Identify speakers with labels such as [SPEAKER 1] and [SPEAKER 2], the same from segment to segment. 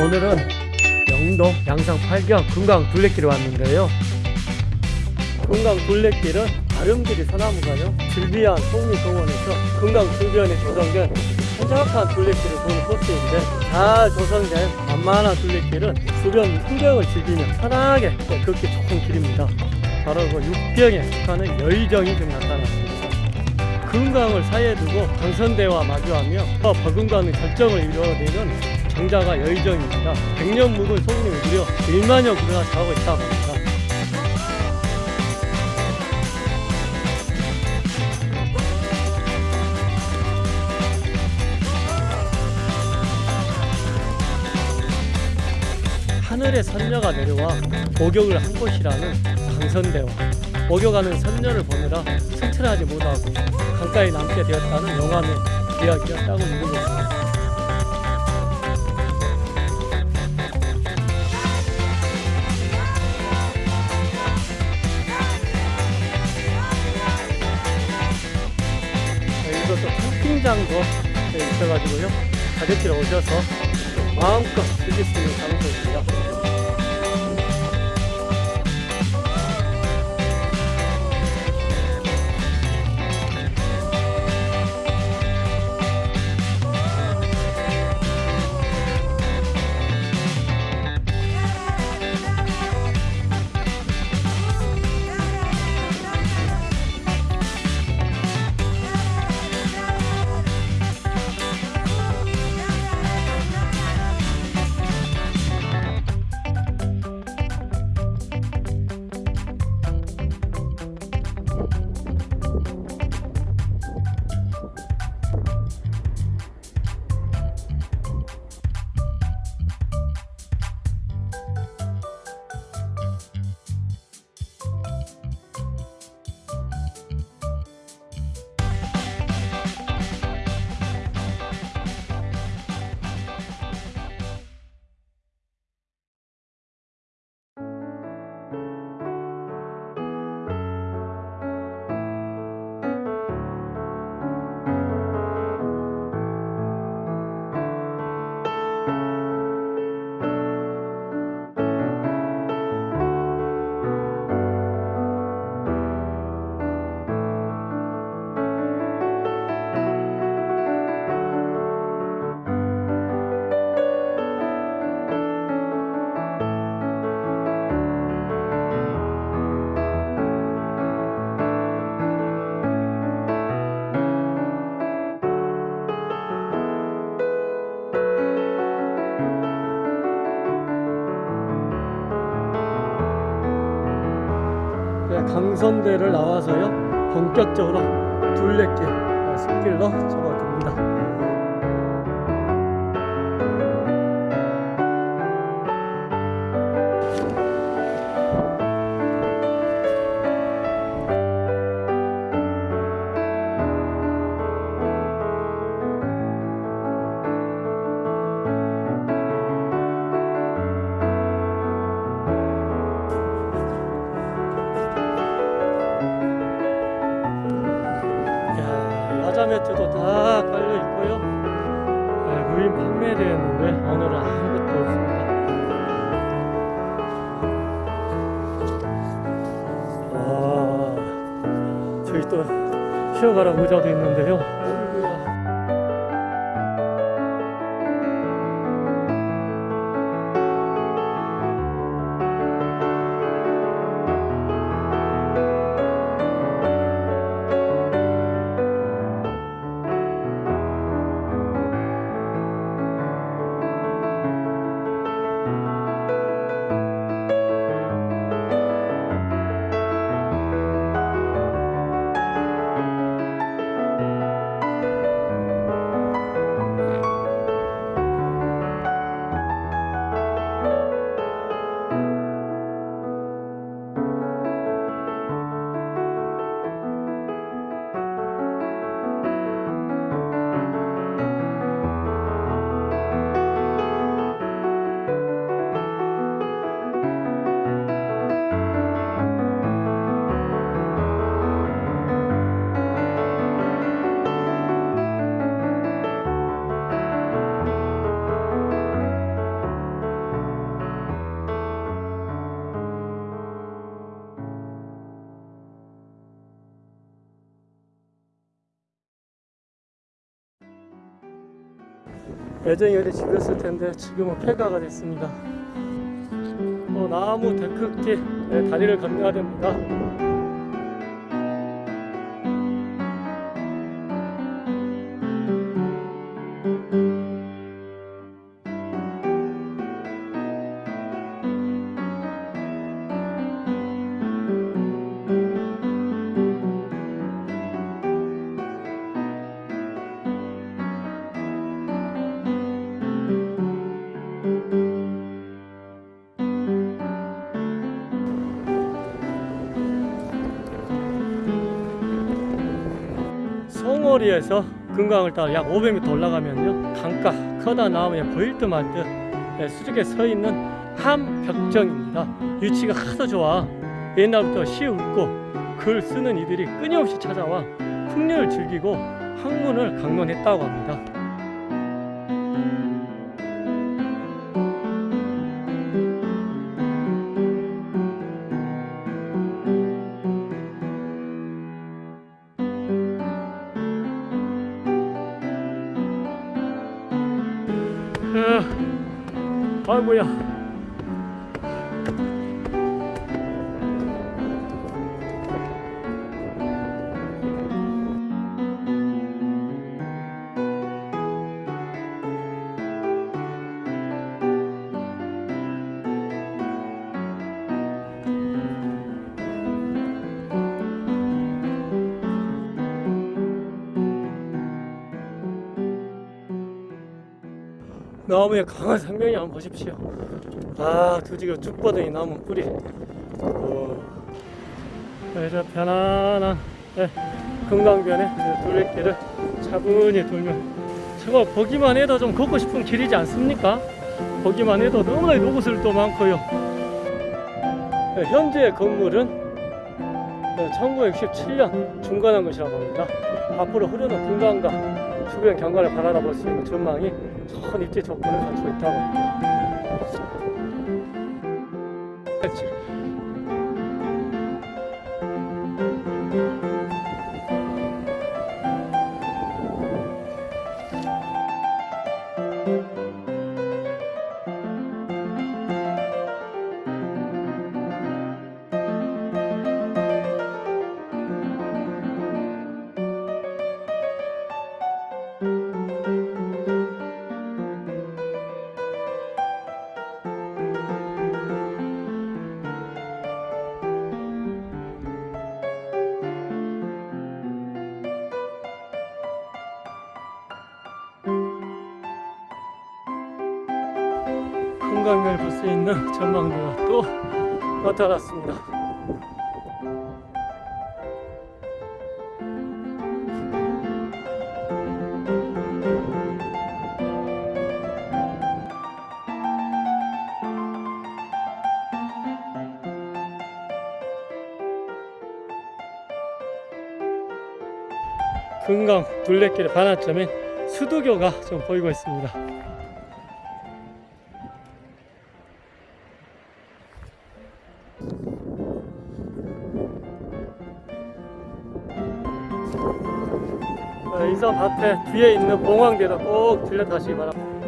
[SPEAKER 1] 오늘은 영동 양상 8경 금강 둘레길에 왔는데요. 금강 둘레길은 아름드리 소나무가요. 즐비한 속리동원에서 금강 주변에 조성된 한적한 둘레길을 도는 코스인데 잘 조성된 만만한 둘레길은 주변 풍경을 즐기며 편하게 걷기 좋은 길입니다. 바로 그 육경에 속하는 여의정이 지금 나타났습니다. 금강을 사이에 두고 강선대와 마주하며 버금가는 결정을 이루어내는 정자가 여의정입니다. 100년 묵은 소금이 무려 1만여 그루나 자라고 있다고 합니다. 하늘의 선녀가 내려와 목욕을 한 곳이라는 강선대와 목욕하는 선녀를 보느라 승천하지 못하고 강가에 남게 되었다는 영화의 이야기가 따고 있는 것입니다. 또 캠핑장도 있어가지고요. 가족들 오셔서 마음껏 즐길 수 있는 장소입니다. 강선대를 나와서요 본격적으로 둘레길 아, 숲길로 접어듭니다. 네, 무인 판매되었는데 오늘은 아무것도 없습니다. 와, 저기 또 쉬어가라고 의자도 있는데요. 애정이 어디 집었을 텐데 지금은 폐가가 됐습니다. 어, 나무 데크길 네, 다리를 건너야 됩니다. 송오리에서 금강을 따라 약 500m 올라가면요. 강가 커다란 나무에 보일 듯 말 듯 수직에 서 있는 함벽정입니다. 위치가 하도 좋아. 옛날부터 시 웃고 글 쓰는 이들이 끊임없이 찾아와 풍류를 즐기고 학문을 강론했다고 합니다 어, 나무의 강한 생명이 한번 보십시오. 아, 두지가 쭉 뻗은 이 나무 뿌리. 오. 이런 편안한 네, 금강변의 그 둘레길을 차분히 돌면 정말 보기만 해도 좀 걷고 싶은 길이지 않습니까? 보기만 해도 너무나 노구슬도 많고요. 네, 현재 건물은 1967년 중건한 것이라고 합니다. 앞으로 흐르는 금강과 주변 경관을 바라볼 수 있는 전망이 좋은 입지 조건을 갖추고 있다고 합니다. 금강을 볼 수 있는 전망도가 또 나타났습니다. 금강 둘레길의 반환점인 수두교가 좀 보이고 있습니다. 어, 이선 밭에 뒤에 있는 봉황대도 꼭 들려 가시기 바랍니다.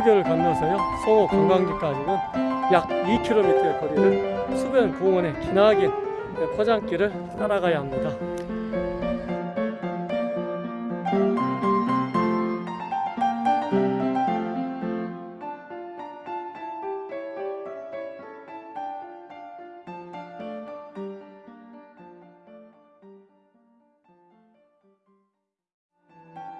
[SPEAKER 1] 해수교를 건너서요 송호 관광지까지는 약 2km의 거리를 수변 공원의 기나긴 포장길을 따라가야 합니다.